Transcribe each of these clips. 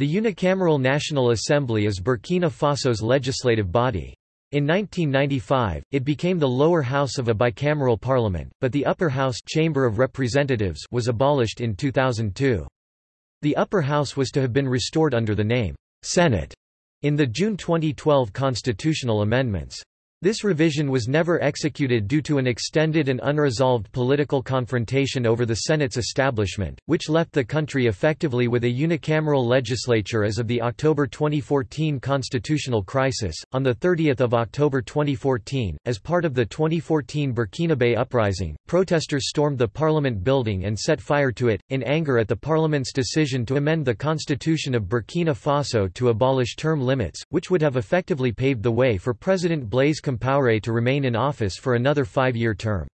The Unicameral National Assembly is Burkina Faso's legislative body. In 1995, it became the lower house of a bicameral parliament, but the upper house Chamber of Representatives was abolished in 2002. The upper house was to have been restored under the name Senate in the June 2012 constitutional amendments. This revision was never executed due to an extended and unresolved political confrontation over the Senate's establishment, which left the country effectively with a unicameral legislature as of the October 2014 constitutional crisis. On the 30th of October 2014, as part of the 2014 Burkinabe uprising, protesters stormed the parliament building and set fire to it in anger at the parliament's decision to amend the constitution of Burkina Faso to abolish term limits, which would have effectively paved the way for President Blaise Compaoré to remain in office for another five-year term.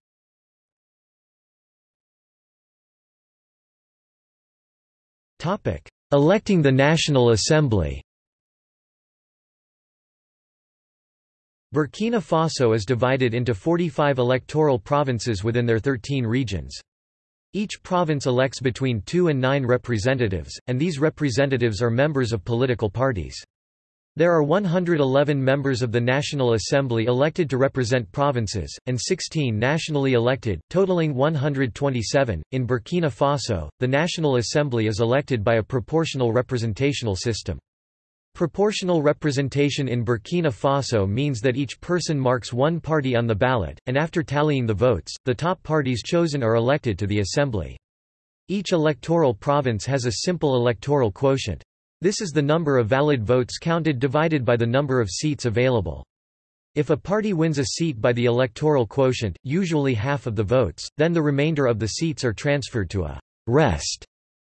Electing the National Assembly Burkina Faso is divided into 45 electoral provinces within their 13 regions. Each province elects between two and nine representatives, and these representatives are members of political parties. There are 111 members of the National Assembly elected to represent provinces, and 16 nationally elected, totaling 127. In Burkina Faso, the National Assembly is elected by a proportional representational system. Proportional representation in Burkina Faso means that each person marks one party on the ballot, and after tallying the votes, the top parties chosen are elected to the assembly. Each electoral province has a simple electoral quotient. This is the number of valid votes counted divided by the number of seats available. If a party wins a seat by the electoral quotient, usually half of the votes, then the remainder of the seats are transferred to a rest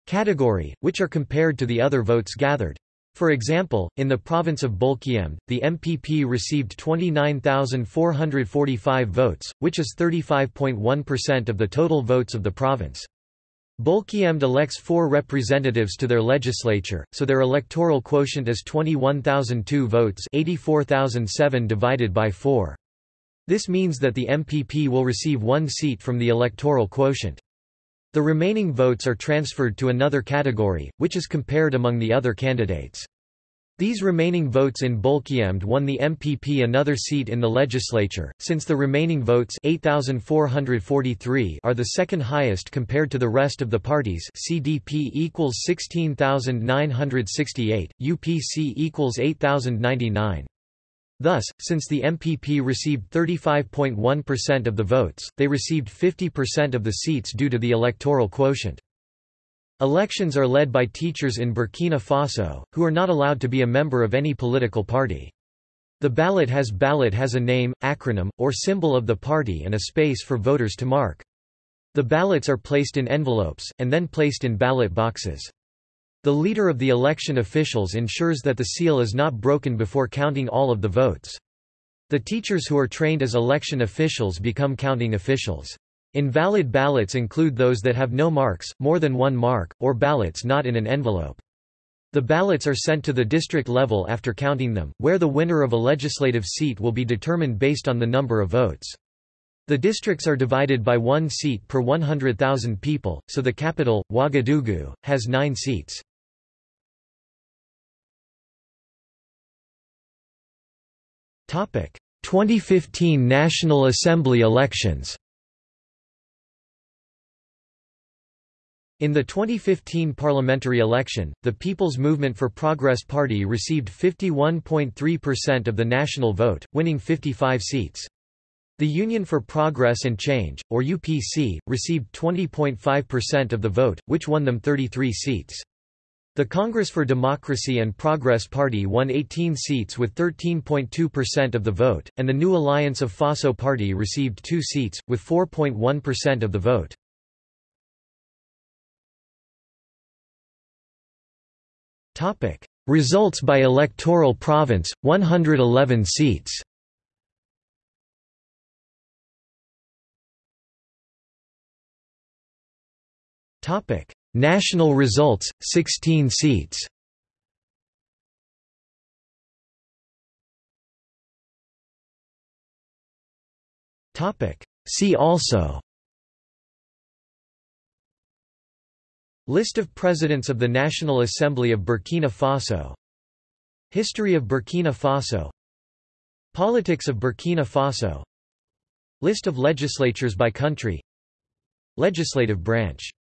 category, which are compared to the other votes gathered. For example, in the province of Boulkiemdé, the MPP received 29,445 votes, which is 35.1% of the total votes of the province. Boulkiemdé elects four representatives to their legislature, so their electoral quotient is 21,002 votes 84,007 divided by 4. This means that the MPP will receive one seat from the electoral quotient. The remaining votes are transferred to another category, which is compared among the other candidates. These remaining votes in Boulkiemdé won the MPP another seat in the legislature, since the remaining votes 8,443 are the second highest compared to the rest of the parties CDP equals 16,968, UPC equals 8,099. Thus, since the MPP received 35.1% of the votes, they received 50% of the seats due to the electoral quotient. Elections are led by teachers in Burkina Faso, who are not allowed to be a member of any political party. The ballot has ballot has a name, acronym, or symbol of the party and a space for voters to mark. The ballots are placed in envelopes, and then placed in ballot boxes. The leader of the election officials ensures that the seal is not broken before counting all of the votes. The teachers who are trained as election officials become counting officials. Invalid ballots include those that have no marks, more than one mark, or ballots not in an envelope. The ballots are sent to the district level after counting them, where the winner of a legislative seat will be determined based on the number of votes. The districts are divided by one seat per 100,000 people, so the capital, Ouagadougou, has nine seats. Topic: 2015 National Assembly elections. In the 2015 parliamentary election, the People's Movement for Progress Party received 51.3% of the national vote, winning 55 seats. The Union for Progress and Change, or UPC, received 20.5% of the vote, which won them 33 seats. The Congress for Democracy and Progress Party won 18 seats with 13.2% of the vote, and the New Alliance of Faso Party received two seats, with 4.1% of the vote. Topic: Results by electoral province 111 seats. Topic: National results 16 seats. Topic: See also List of Presidents of the National Assembly of Burkina Faso. History of Burkina Faso. Politics of Burkina Faso. List of legislatures by country. Legislative branch